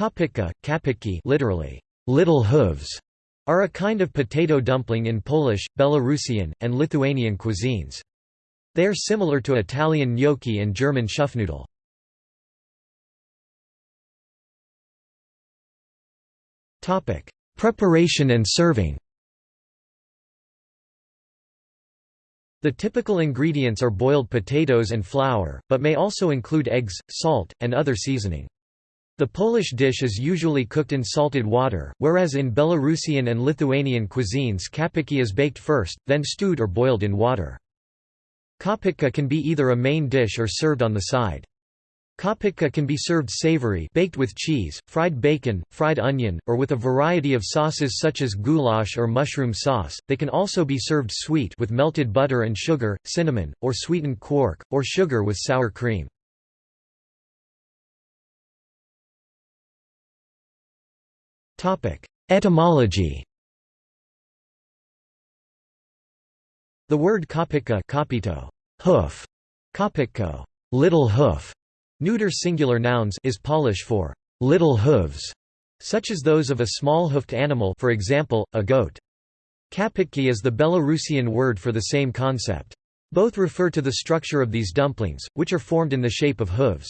Kopytka, kapytki literally, little hooves, are a kind of potato dumpling in Polish, Belarusian, and Lithuanian cuisines. They are similar to Italian gnocchi and German Schupfnudel. Preparation and serving The typical ingredients are boiled potatoes and flour, but may also include eggs, salt, and other seasoning. The Polish dish is usually cooked in salted water, whereas in Belarusian and Lithuanian cuisines kapytki is baked first, then stewed or boiled in water. Kopytka can be either a main dish or served on the side. Kopytka can be served savory baked with cheese, fried bacon, fried onion, or with a variety of sauces such as goulash or mushroom sauce. They can also be served sweet with melted butter and sugar, cinnamon, or sweetened quark, or sugar with sour cream. Etymology The word kopytka kopyto, hoof, kopytko, little hoof, neuter singular nouns is Polish for little hooves, such as those of a small-hoofed animal for example, a goat. Kapytki is the Belarusian word for the same concept. Both refer to the structure of these dumplings, which are formed in the shape of hooves.